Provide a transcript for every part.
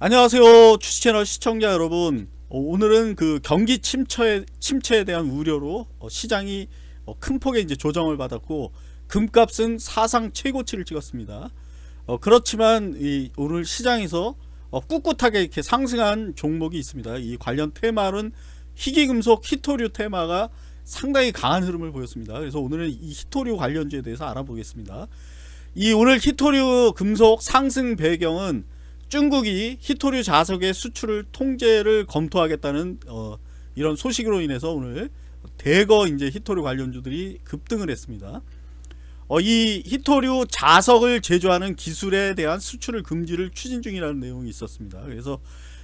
안녕하세요 주식채널 시청자 여러분. 어, 오늘은 그 경기 침체에, 침체에 대한 우려로 어, 시장이 어, 큰 폭의 이제 조정을 받았고 금값은 사상 최고치를 찍었습니다. 어, 그렇지만 이 오늘 시장에서 어, 꿋꿋하게 이렇게 상승한 종목이 있습니다. 이 관련 테마는 희귀금속 히토류 테마가 상당히 강한 흐름을 보였습니다. 그래서 오늘은 이 히토류 관련주에 대해서 알아보겠습니다. 이 오늘 히토류 금속 상승 배경은 중국이 히토류 자석의 수출을 통제를 검토하겠다는 어, 이런 소식으로 인해서 오늘 대거 이제 히토류 관련주들이 급등을 했습니다. 어, 이 히토류 자석을 제조하는 기술에 대한 수출을 금지를 추진 중이라는 내용이 있었습니다. 그래서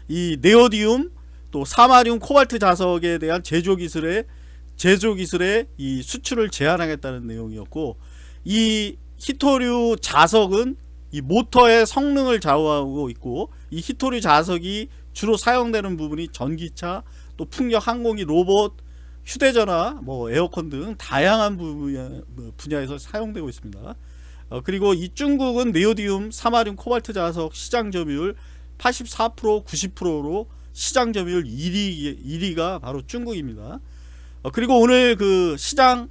이 네오디움 또 사마리움 코발트 자석에 대한 제조 기술에 제조 기술의 이 수출을 제한하겠다는 내용이었고 이 히토류 자석은 이 모터의 성능을 좌우하고 있고 이 히토리 자석이 주로 사용되는 부분이 전기차 또 풍력 항공기 로봇 휴대전화 뭐 에어컨 등 다양한 뭐 분야 에서 사용되고 있습니다. 어, 그리고 이 중국은 네오디움 사마륨 코발트 자석 시장 점유율 84% 90%로 시장 점유율 1위, 1위가 바로 중국입니다. 어, 그리고 오늘 그 시장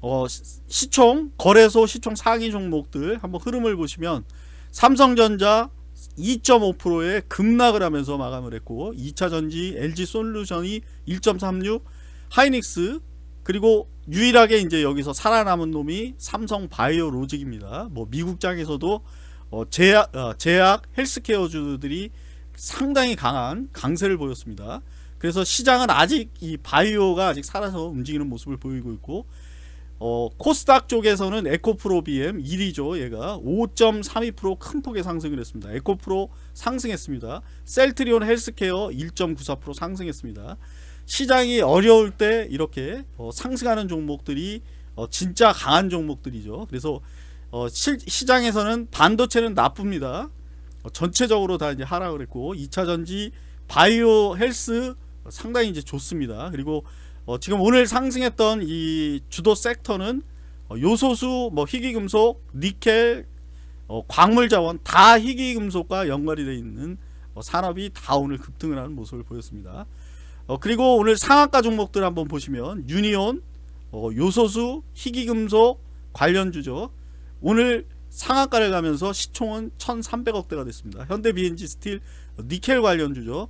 어, 시총 거래소 시총 상위 종목들 한번 흐름을 보시면 삼성전자 2.5%의 급락을 하면서 마감을 했고 2차전지 LG솔루션이 1.36 하이닉스 그리고 유일하게 이제 여기서 살아남은 놈이 삼성바이오로직입니다. 뭐 미국장에서도 어 제약, 어 제약 헬스케어주들이 상당히 강한 강세를 보였습니다. 그래서 시장은 아직 이 바이오가 아직 살아서 움직이는 모습을 보이고 있고 어, 코스닥 쪽에서는 에코프로 BM 1위죠. 얘가 5.32%큰 폭의 상승을 했습니다. 에코프로 상승했습니다. 셀트리온 헬스케어 1.94% 상승했습니다. 시장이 어려울 때 이렇게 어, 상승하는 종목들이 어, 진짜 강한 종목들이죠. 그래서 어, 시, 시장에서는 반도체는 나쁩니다. 어, 전체적으로 다 이제 하락을 했고 2차전지 바이오 헬스 상당히 이제 좋습니다. 그리고 어, 지금 오늘 상승했던 이 주도 섹터는 어, 요소수, 뭐 희귀금속, 니켈, 어, 광물자원 다 희귀금속과 연관이 되어 있는 어, 산업이 다 오늘 급등을 하는 모습을 보였습니다. 어, 그리고 오늘 상한가 종목들 한번 보시면 유니온, 어, 요소수, 희귀금속 관련주죠. 오늘 상한가를 가면서 시총은 1300억대가 됐습니다. 현대 BNG 스틸 니켈 관련주죠.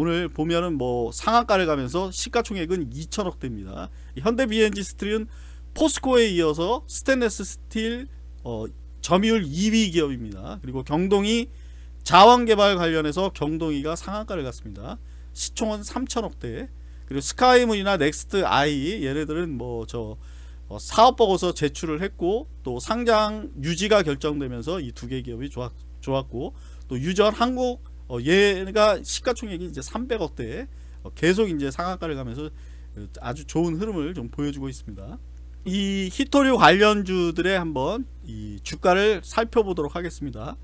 오늘 보면은 뭐 상한가를 가면서 시가총액은 2천억대입니다. 현대 BNG 스틸은 포스코에 이어서 스테인레스 스틸 어, 점유율 2위 기업입니다. 그리고 경동이 자원개발 관련해서 경동이가 상한가를 갔습니다. 시총은 3천억대 그리고 스카이문이나 넥스트 아이 얘네들은 뭐저 어, 사업보고서 제출을 했고 또 상장 유지가 결정되면서 이 두 개 기업이 좋았, 좋았고 또 유전 한국 어, 얘가 시가총액이 이제 300억대 어, 계속 이제 상한가를 가면서 아주 좋은 흐름을 좀 보여주고 있습니다. 이 히토류 관련주들의 한번 이 주가를 살펴보도록 하겠습니다.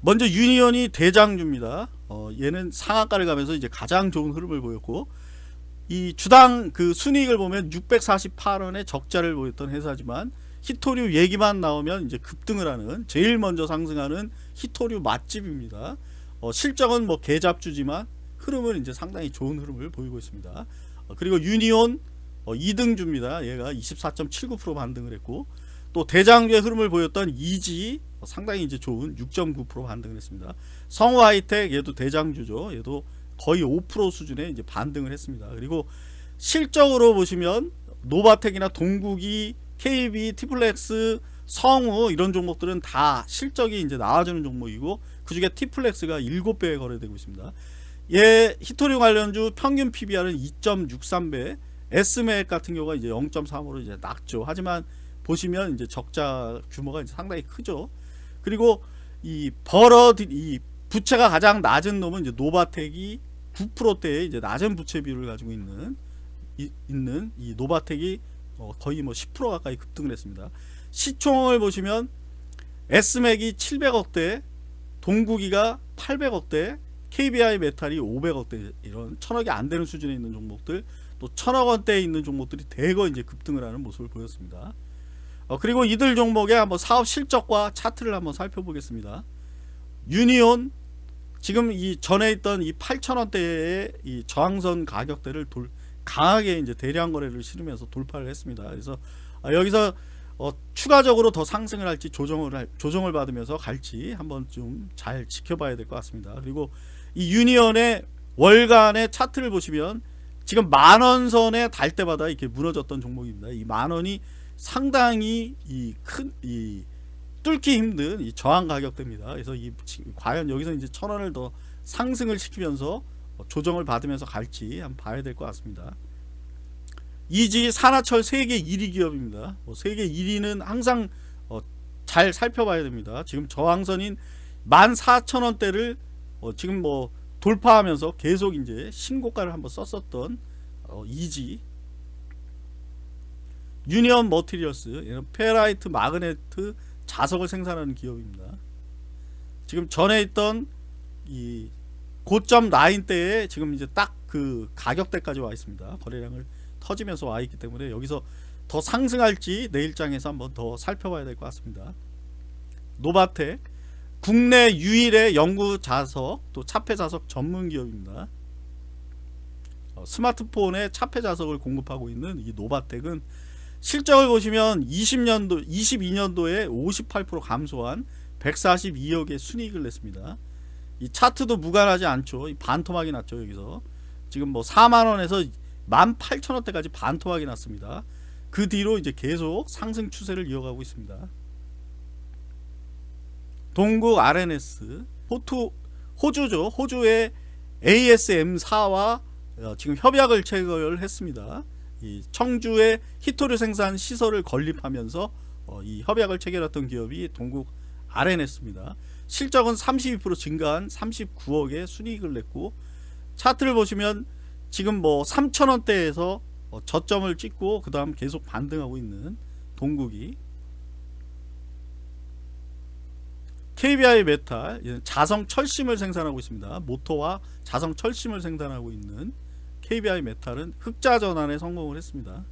먼저 유니온이 대장주입니다. 어, 얘는 상한가를 가면서 이제 가장 좋은 흐름을 보였고 이 주당 그 순이익을 보면 648원의 적자를 보였던 회사지만 히토류 얘기만 나오면 이제 급등을 하는 제일 먼저 상승하는 히토류 맛집입니다. 어, 실적은 뭐 개잡주지만 흐름은 이제 상당히 좋은 흐름을 보이고 있습니다. 어, 그리고 유니온 어, 2등주입니다. 얘가 24.79% 반등을 했고 또 대장주의 흐름을 보였던 이지 어, 상당히 이제 좋은 6.9% 반등을 했습니다. 성우 하이텍 얘도 대장주죠. 얘도 거의 5% 수준의 이제 반등을 했습니다. 그리고 실적으로 보시면 노바텍이나 동국이 KBI, 티플렉스, 성우 이런 종목들은 다 실적이 이제 나와주는 종목이고 그 중에 티플렉스가 7배 거래되고 있습니다. 얘 희토류 관련주 평균 PBR은 2.63배, S맥 같은 경우가 이제 0.3으로 이제 낮죠. 하지만 보시면 이제 적자 규모가 이제 상당히 크죠. 그리고 이 버러 이 부채가 가장 낮은 놈은 이제 노바텍이 9%대의 이제 낮은 부채 비율을 가지고 있는 이, 있는 이 노바텍이 어, 거의 뭐 10% 가까이 급등을 했습니다. 시총을 보시면 S맥이 700억대, 동국이가 800억대 KBI 메탈이 500억대 이런 천억이 안 되는 수준에 있는 종목들 또 천억 원대에 있는 종목들이 대거 이제 급등을 하는 모습을 보였습니다. 어, 그리고 이들 종목의 한번 사업 실적과 차트를 한번 살펴보겠습니다. 유니온 지금 이 전에 있던 이 8,000원대의 이 저항선 가격대를 돌, 강하게 이제 대량 거래를 실으면서 돌파를 했습니다. 그래서 아, 여기서 어, 추가적으로 더 상승을 할지 조정을 할, 조정을 받으면서 갈지 한번 좀 잘 지켜봐야 될 것 같습니다. 그리고 이 유니언의 월간의 차트를 보시면 지금 만원 선에 달 때마다 이렇게 무너졌던 종목입니다. 이 만원이 상당히 이 큰 이 뚫기 힘든 이 저항 가격대입니다. 그래서 이 과연 여기서 이제 천 원을 더 상승을 시키면서 어, 조정을 받으면서 갈지 한번 봐야 될 것 같습니다. 이지 산하철 세계 1위 기업입니다. 뭐 세계 1위는 항상 어, 잘 살펴봐야 됩니다. 지금 저항선인 14,000원대를 어, 지금 뭐 돌파하면서 계속 이제 신고가를 한번 썼었던 어, 이제 유니온머티리얼 페라이트 magnet 자석을 생산하는 기업입니다. 지금 전에 있던 이 고점 라인 때에 지금 이제 딱 그 가격대까지 와 있습니다. 거래량을 터지면서 와 있기 때문에 여기서 더 상승할지 내일장에서 한번 더 살펴봐야 될 것 같습니다. 노바텍 국내 유일의 영구 자석 또 차폐 자석 전문 기업입니다. 어, 스마트폰에 차폐 자석을 공급하고 있는 이 노바텍은 실적을 보시면 20년도 22년도에 58% 감소한 142억의 순이익을 냈습니다. 이 차트도 무관하지 않죠. 이 반토막이 났죠 여기서 지금 뭐 4만 원에서 18,000원대까지 반토막이 났습니다. 그 뒤로 이제 계속 상승 추세를 이어가고 있습니다. 동국 RNS 호투 호주죠. 호주의 ASM4와 어, 지금 협약을 체결했습니다. 이 청주의 히토류 생산 시설을 건립하면서 어, 이 협약을 체결했던 기업이 동국 RNS입니다. 실적은 32% 증가한 39억의 순이익을 냈고 차트를 보시면 지금 뭐 3천원대에서 어, 저점을 찍고 그 다음 계속 반등하고 있는 동국이 KBI 메탈 자성 철심을 생산하고 있습니다. 모터와 자성 철심을 생산하고 있는 KBI 메탈은 흑자 전환에 성공을 했습니다.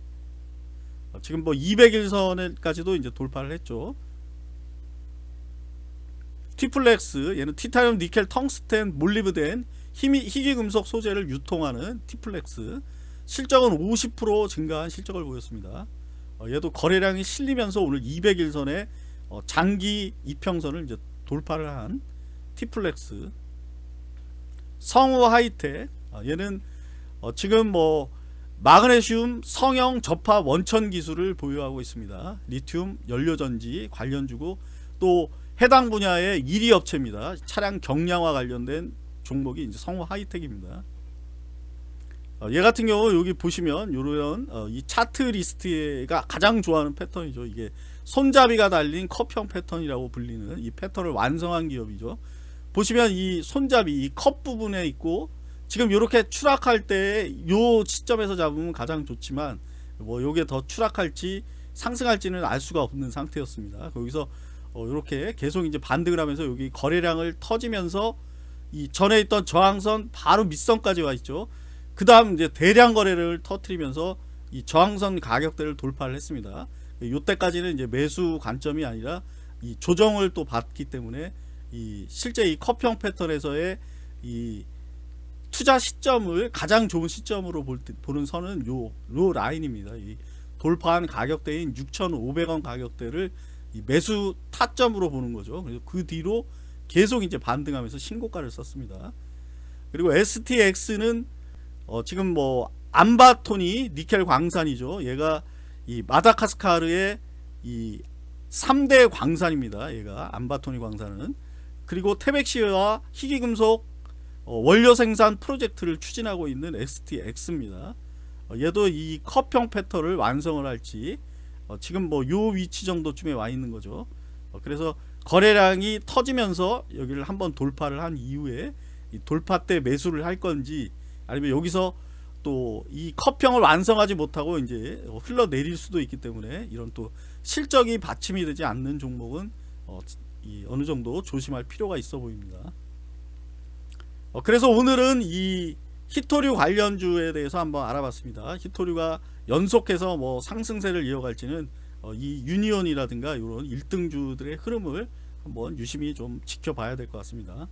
어, 지금 뭐 200일선까지도 이제 돌파를 했죠. 티플렉스 얘는 티타늄, 니켈, 텅스텐, 몰리브덴, 희귀금속 소재를 유통하는 티플렉스 실적은 50% 증가한 실적을 보였습니다. 어, 얘도 거래량이 실리면서 오늘 200일선에 어, 장기 이평선을 이제 돌파를 한 티플렉스 성우 하이텍 어, 얘는 어, 지금 뭐 마그네슘 성형 접합 원천 기술을 보유하고 있습니다. 리튬 연료전지 관련주고 또 해당 분야의 1위 업체입니다. 차량 경량화 관련된 종목이 이제 성우 하이텍입니다. 어, 얘 같은 경우 여기 보시면 이런 어, 이 차트 리스트가 가장 좋아하는 패턴이죠. 이게 손잡이가 달린 컵형 패턴이라고 불리는 이 패턴을 완성한 기업이죠. 보시면 이 손잡이 이 컵 부분에 있고 지금 이렇게 추락할 때요 시점에서 잡으면 가장 좋지만 뭐 요게 더 추락할지 상승할지는 알 수가 없는 상태였습니다. 거기서 어 이렇게 계속 이제 반등을 하면서 여기 거래량을 터지면서 이 전에 있던 저항선 바로 밑선까지 와 있죠. 그 다음 이제 대량 거래를 터트리면서 이 저항선 가격대를 돌파를 했습니다. 요때까지는 이제 매수 관점이 아니라 이 조정을 또 받기 때문에 이 실제 이 컵형 패턴에서의 이 투자 시점을 가장 좋은 시점으로 볼 때, 보는 선은 요, 요 라인입니다. 이 돌파한 가격대인 6,500원 가격대를 매수 타점으로 보는 거죠. 그래서 그 뒤로 계속 이제 반등하면서 신고가를 썼습니다. 그리고 STX는 어 지금 뭐 암바토니 니켈 광산이죠. 얘가 이 마다카스카르의 이 3대 광산입니다. 얘가 암바토니 광산은 그리고 태백시와 희귀금속 어, 원료 생산 프로젝트를 추진하고 있는 STX입니다. 어, 얘도 이 컵형 패턴을 완성을 할지 어, 지금 뭐 요 위치 정도쯤에 와 있는 거죠. 어, 그래서 거래량이 터지면서 여기를 한번 돌파를 한 이후에 돌파 때 매수를 할 건지 아니면 여기서 또 이 컵형을 완성하지 못하고 이제 흘러내릴 수도 있기 때문에 이런 또 실적이 받침이 되지 않는 종목은 어, 느 정도 조심할 필요가 있어 보입니다. 어, 그래서 오늘은 이 히토류 관련주에 대해서 한번 알아봤습니다. 히토류가 연속해서 뭐 상승세를 이어갈지는 어, 이 유니온이라든가 이런 1등주들의 흐름을 한번 유심히 좀 지켜봐야 될 것 같습니다.